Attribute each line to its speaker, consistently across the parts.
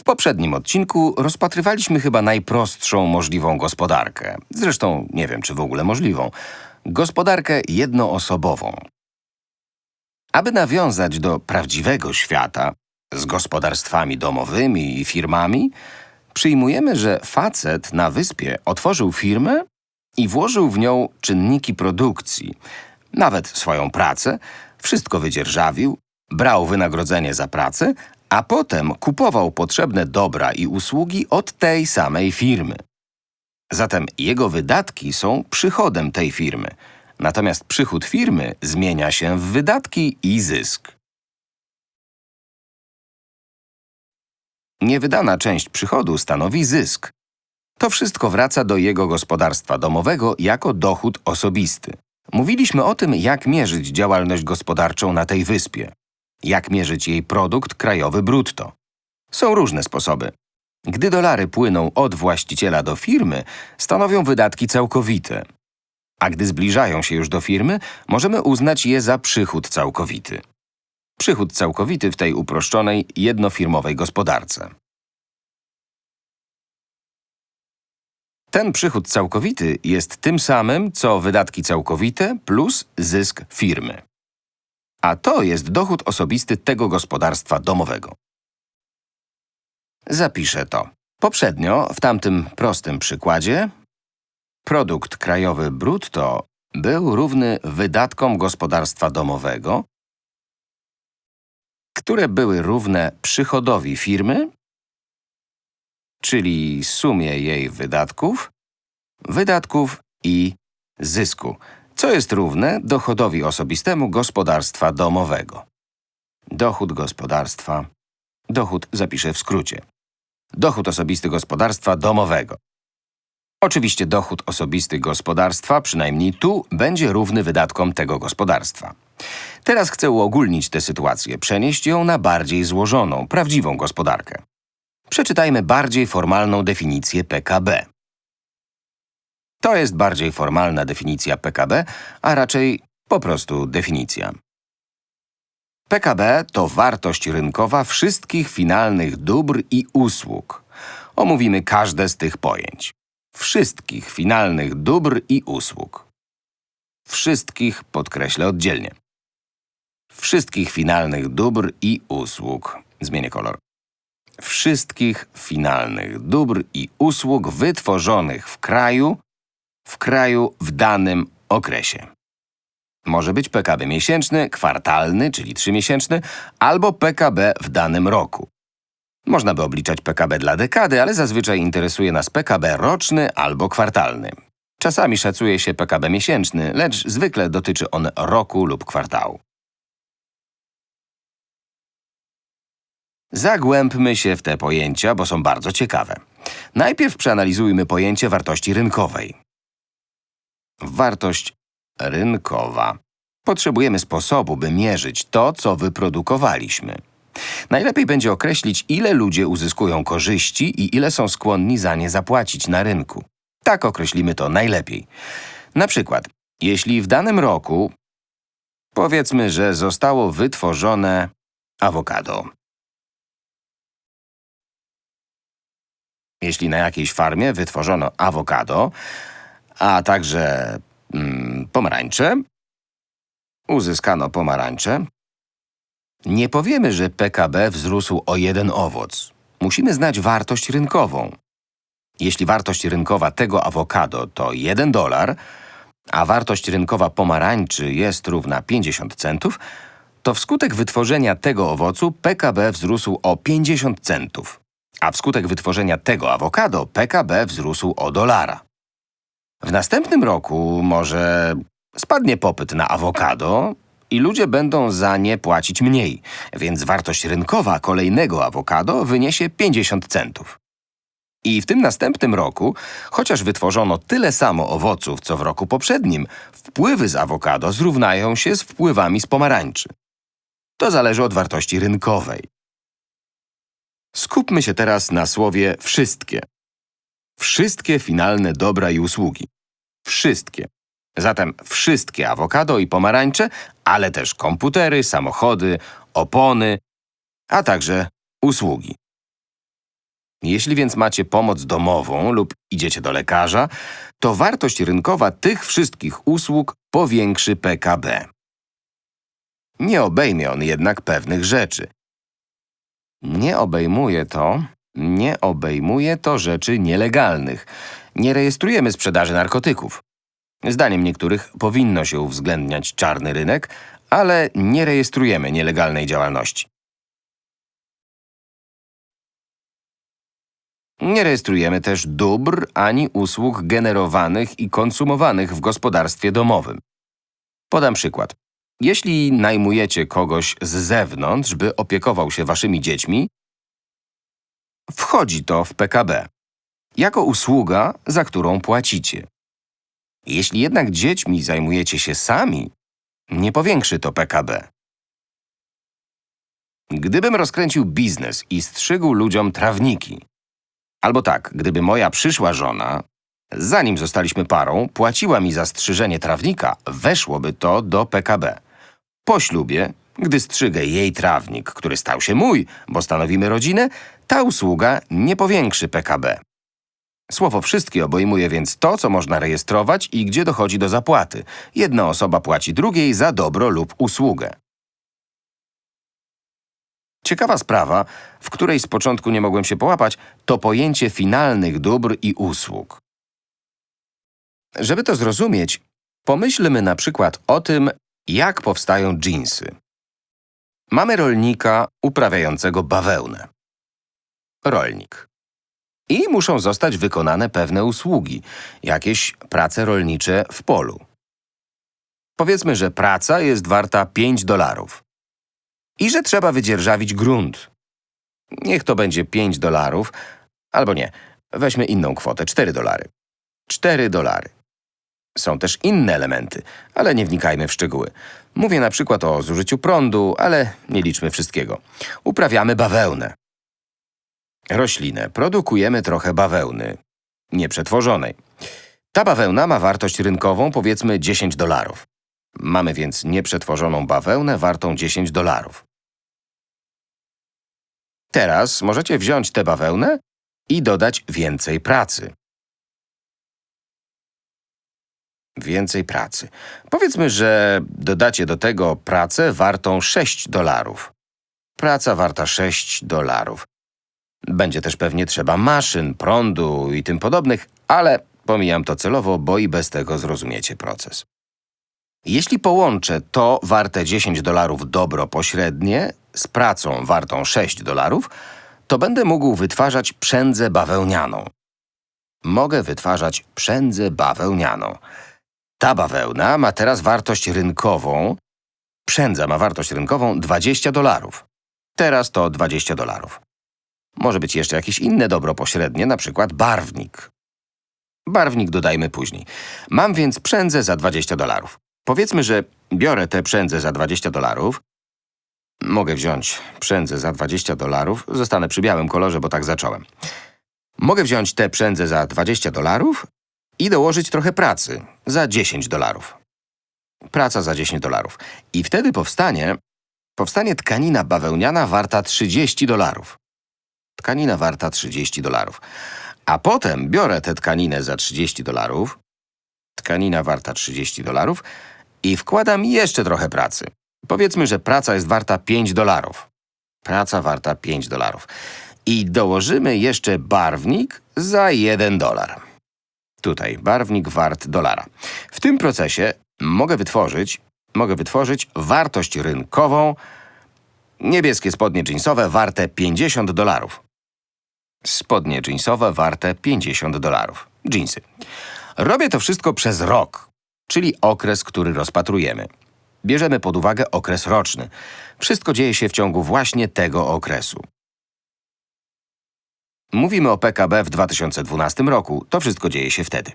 Speaker 1: W poprzednim odcinku rozpatrywaliśmy chyba najprostszą możliwą gospodarkę. Zresztą nie wiem, czy w ogóle możliwą. Gospodarkę jednoosobową. Aby nawiązać do prawdziwego świata z gospodarstwami domowymi i firmami, przyjmujemy, że facet na wyspie otworzył firmę i włożył w nią czynniki produkcji, nawet swoją pracę, wszystko wydzierżawił, brał wynagrodzenie za pracę, a potem kupował potrzebne dobra i usługi od tej samej firmy. Zatem jego wydatki są przychodem tej firmy, natomiast przychód firmy zmienia się w wydatki i zysk. Niewydana część przychodu stanowi zysk. To wszystko wraca do jego gospodarstwa domowego jako dochód osobisty. Mówiliśmy o tym, jak mierzyć działalność gospodarczą na tej wyspie. Jak mierzyć jej produkt krajowy brutto. Są różne sposoby. Gdy dolary płyną od właściciela do firmy, stanowią wydatki całkowite. A gdy zbliżają się już do firmy, możemy uznać je za przychód całkowity. Przychód całkowity w tej uproszczonej, jednofirmowej gospodarce. Ten przychód całkowity jest tym samym, co wydatki całkowite plus zysk firmy. A to jest dochód osobisty tego gospodarstwa domowego. Zapiszę to. Poprzednio, w tamtym prostym przykładzie, produkt krajowy brutto był równy wydatkom gospodarstwa domowego, które były równe przychodowi firmy, czyli sumie jej wydatków, wydatków i zysku, co jest równe dochodowi osobistemu gospodarstwa domowego. Dochód gospodarstwa, dochód zapiszę w skrócie. Dochód osobisty gospodarstwa domowego. Oczywiście dochód osobisty gospodarstwa, przynajmniej tu, będzie równy wydatkom tego gospodarstwa. Teraz chcę uogólnić tę sytuację, przenieść ją na bardziej złożoną, prawdziwą gospodarkę. Przeczytajmy bardziej formalną definicję PKB. To jest bardziej formalna definicja PKB, a raczej po prostu definicja. PKB to wartość rynkowa wszystkich finalnych dóbr i usług. Omówimy każde z tych pojęć. Wszystkich finalnych dóbr i usług. Wszystkich podkreślę oddzielnie. Wszystkich finalnych dóbr i usług. Zmienię kolor. Wszystkich finalnych dóbr i usług wytworzonych w kraju, w kraju w danym okresie. Może być PKB miesięczny, kwartalny, czyli trzymiesięczny, albo PKB w danym roku. Można by obliczać PKB dla dekady, ale zazwyczaj interesuje nas PKB roczny albo kwartalny. Czasami szacuje się PKB miesięczny, lecz zwykle dotyczy on roku lub kwartału. Zagłębmy się w te pojęcia, bo są bardzo ciekawe. Najpierw przeanalizujmy pojęcie wartości rynkowej. Wartość rynkowa. Potrzebujemy sposobu, by mierzyć to, co wyprodukowaliśmy. Najlepiej będzie określić, ile ludzie uzyskują korzyści i ile są skłonni za nie zapłacić na rynku. Tak określimy to najlepiej. Na przykład, jeśli w danym roku, powiedzmy, że zostało wytworzone awokado. Jeśli na jakiejś farmie wytworzono awokado, a także mm, pomarańcze, uzyskano pomarańcze, nie powiemy, że PKB wzrósł o jeden owoc. Musimy znać wartość rynkową. Jeśli wartość rynkowa tego awokado to 1 dolar, a wartość rynkowa pomarańczy jest równa 50 centów, to wskutek wytworzenia tego owocu PKB wzrósł o 50 centów, a wskutek wytworzenia tego awokado PKB wzrósł o dolara. W następnym roku może spadnie popyt na awokado i ludzie będą za nie płacić mniej, więc wartość rynkowa kolejnego awokado wyniesie 50 centów. I w tym następnym roku, chociaż wytworzono tyle samo owoców, co w roku poprzednim, wpływy z awokado zrównają się z wpływami z pomarańczy. To zależy od wartości rynkowej. Skupmy się teraz na słowie wszystkie. Wszystkie finalne dobra i usługi. Wszystkie. Zatem wszystkie awokado i pomarańcze, ale też komputery, samochody, opony, a także usługi. Jeśli więc macie pomoc domową lub idziecie do lekarza, to wartość rynkowa tych wszystkich usług powiększy PKB. Nie obejmie on jednak pewnych rzeczy. Nie obejmuje to, nie obejmuje to rzeczy nielegalnych. Nie rejestrujemy sprzedaży narkotyków. Zdaniem niektórych powinno się uwzględniać czarny rynek, ale nie rejestrujemy nielegalnej działalności. Nie rejestrujemy też dóbr ani usług generowanych i konsumowanych w gospodarstwie domowym. Podam przykład. Jeśli najmujecie kogoś z zewnątrz, by opiekował się waszymi dziećmi, wchodzi to w PKB. Jako usługa, za którą płacicie. Jeśli jednak dziećmi zajmujecie się sami, nie powiększy to PKB. Gdybym rozkręcił biznes i strzygł ludziom trawniki, albo tak, gdyby moja przyszła żona, zanim zostaliśmy parą, płaciła mi za strzyżenie trawnika, weszłoby to do PKB. Po ślubie, gdy strzygę jej trawnik, który stał się mój, bo stanowimy rodzinę, ta usługa nie powiększy PKB. Słowo wszystkie obejmuje więc to, co można rejestrować i gdzie dochodzi do zapłaty. Jedna osoba płaci drugiej za dobro lub usługę. Ciekawa sprawa, w której z początku nie mogłem się połapać, to pojęcie finalnych dóbr i usług. Żeby to zrozumieć, pomyślmy na przykład o tym, jak powstają dżinsy. Mamy rolnika uprawiającego bawełnę. Rolnik. I muszą zostać wykonane pewne usługi, jakieś prace rolnicze w polu. Powiedzmy, że praca jest warta 5 dolarów i że trzeba wydzierżawić grunt. Niech to będzie 5 dolarów, albo nie, weźmy inną kwotę, 4 dolary. 4 dolary. Są też inne elementy, ale nie wnikajmy w szczegóły. Mówię na przykład o zużyciu prądu, ale nie liczmy wszystkiego. Uprawiamy bawełnę. Roślinę. Produkujemy trochę bawełny. Nieprzetworzonej. Ta bawełna ma wartość rynkową powiedzmy 10 dolarów. Mamy więc nieprzetworzoną bawełnę wartą 10 dolarów. Teraz możecie wziąć tę bawełnę i dodać więcej pracy. Więcej pracy. Powiedzmy, że dodacie do tego pracę wartą 6 dolarów. Praca warta 6 dolarów. Będzie też pewnie trzeba maszyn, prądu i tym podobnych, ale pomijam to celowo, bo i bez tego zrozumiecie proces. Jeśli połączę to warte 10 dolarów dobro pośrednie z pracą wartą 6 dolarów, to będę mógł wytwarzać przędzę bawełnianą. Mogę wytwarzać przędzę bawełnianą. Ta bawełna ma teraz wartość rynkową. Przędza ma wartość rynkową 20 dolarów. Teraz to 20 dolarów. Może być jeszcze jakieś inne dobro pośrednie, na przykład barwnik. Barwnik dodajmy później. Mam więc przędzę za 20 dolarów. Powiedzmy, że biorę tę przędzę za 20 dolarów. Mogę wziąć przędzę za 20 dolarów. Zostanę przy białym kolorze, bo tak zacząłem. Mogę wziąć tę przędzę za 20 dolarów i dołożyć trochę pracy za 10 dolarów. Praca za 10 dolarów. I wtedy powstanie, powstanie tkanina bawełniana warta 30 dolarów. Tkanina warta 30 dolarów. A potem biorę tę tkaninę za 30 dolarów, tkanina warta 30 dolarów i wkładam jeszcze trochę pracy. Powiedzmy, że praca jest warta 5 dolarów. Praca warta 5 dolarów. I dołożymy jeszcze barwnik za 1 dolar. Tutaj barwnik wart dolara. W tym procesie mogę wytworzyć, mogę wytworzyć wartość rynkową niebieskie spodnie jeansowe warte 50 dolarów. Spodnie jeansowe warte 50 dolarów. Jeansy. Robię to wszystko przez rok, czyli okres, który rozpatrujemy. Bierzemy pod uwagę okres roczny. Wszystko dzieje się w ciągu właśnie tego okresu. Mówimy o PKB w 2012 roku. To wszystko dzieje się wtedy.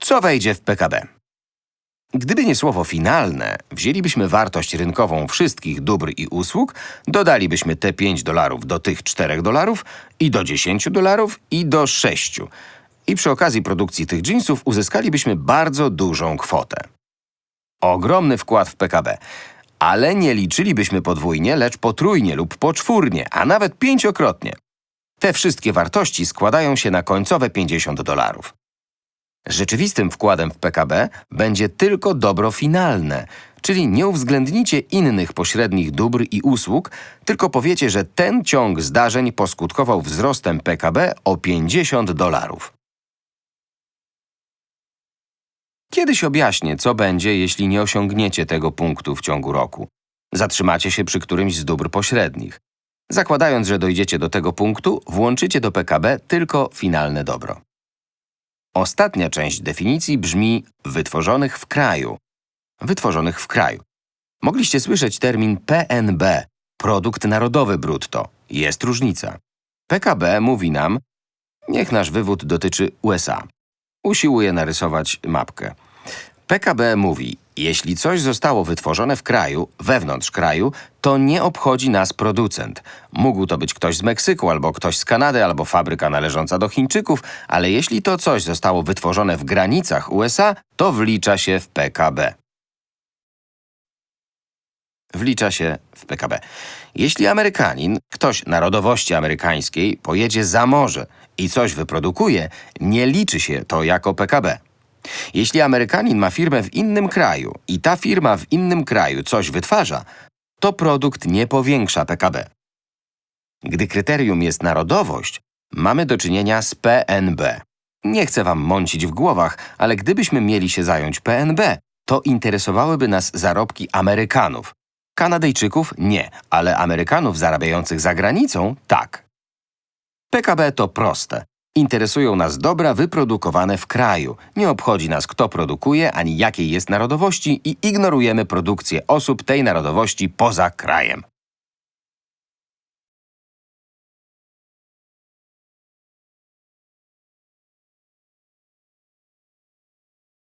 Speaker 1: Co wejdzie w PKB? Gdyby nie słowo finalne, wzięlibyśmy wartość rynkową wszystkich dóbr i usług, dodalibyśmy te 5 dolarów do tych 4 dolarów i do 10 dolarów i do 6. I przy okazji produkcji tych jeansów uzyskalibyśmy bardzo dużą kwotę. Ogromny wkład w PKB. Ale nie liczylibyśmy podwójnie, lecz potrójnie lub poczwórnie, a nawet pięciokrotnie. Te wszystkie wartości składają się na końcowe 50 dolarów. Rzeczywistym wkładem w PKB będzie tylko dobro finalne, czyli nie uwzględnicie innych pośrednich dóbr i usług, tylko powiecie, że ten ciąg zdarzeń poskutkował wzrostem PKB o 50 dolarów. Kiedyś objaśnię, co będzie, jeśli nie osiągniecie tego punktu w ciągu roku. Zatrzymacie się przy którymś z dóbr pośrednich. Zakładając, że dojdziecie do tego punktu, włączycie do PKB tylko finalne dobro. Ostatnia część definicji brzmi wytworzonych w kraju. Wytworzonych w kraju. Mogliście słyszeć termin PNB, produkt narodowy brutto. Jest różnica. PKB mówi nam, niech nasz wywód dotyczy USA. Usiłuję narysować mapkę. PKB mówi, jeśli coś zostało wytworzone w kraju, wewnątrz kraju, to nie obchodzi nas producent. Mógł to być ktoś z Meksyku, albo ktoś z Kanady, albo fabryka należąca do Chińczyków, ale jeśli to coś zostało wytworzone w granicach USA, to wlicza się w PKB. Wlicza się w PKB. Jeśli Amerykanin, ktoś narodowości amerykańskiej, pojedzie za morze i coś wyprodukuje, nie liczy się to jako PKB. Jeśli Amerykanin ma firmę w innym kraju i ta firma w innym kraju coś wytwarza, to produkt nie powiększa PKB. Gdy kryterium jest narodowość, mamy do czynienia z PNB. Nie chcę wam mącić w głowach, ale gdybyśmy mieli się zająć PNB, to interesowałyby nas zarobki Amerykanów. Kanadyjczyków nie, ale Amerykanów zarabiających za granicą tak. PKB to proste. Interesują nas dobra wyprodukowane w kraju. Nie obchodzi nas, kto produkuje, ani jakiej jest narodowości i ignorujemy produkcję osób tej narodowości poza krajem.